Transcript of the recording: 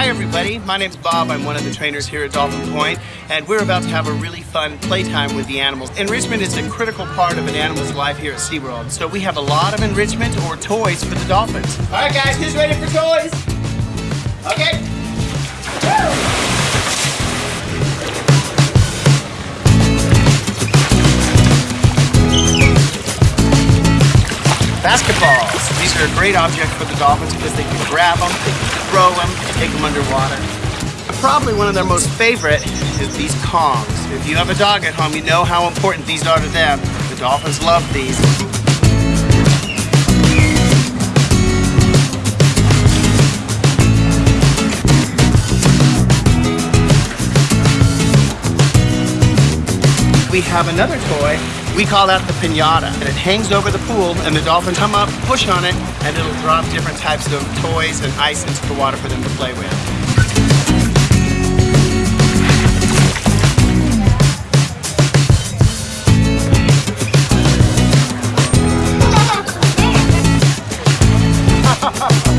Hi everybody, my name's Bob. I'm one of the trainers here at Dolphin Point, and we're about to have a really fun playtime with the animals. Enrichment is a critical part of an animal's life here at SeaWorld, so we have a lot of enrichment or toys for the dolphins. All right guys, who's ready for toys? Okay. Basketballs. These are a great object for the dolphins because they can grab them, take them underwater. Probably one of their most favorite is these Kongs. If you have a dog at home, you know how important these are to them. The dolphins love these. We have another toy we call that the pinata. And it hangs over the pool and the dolphins come up, push on it, and it'll drop different types of toys and ice into the water for them to play with. Ha ha ha!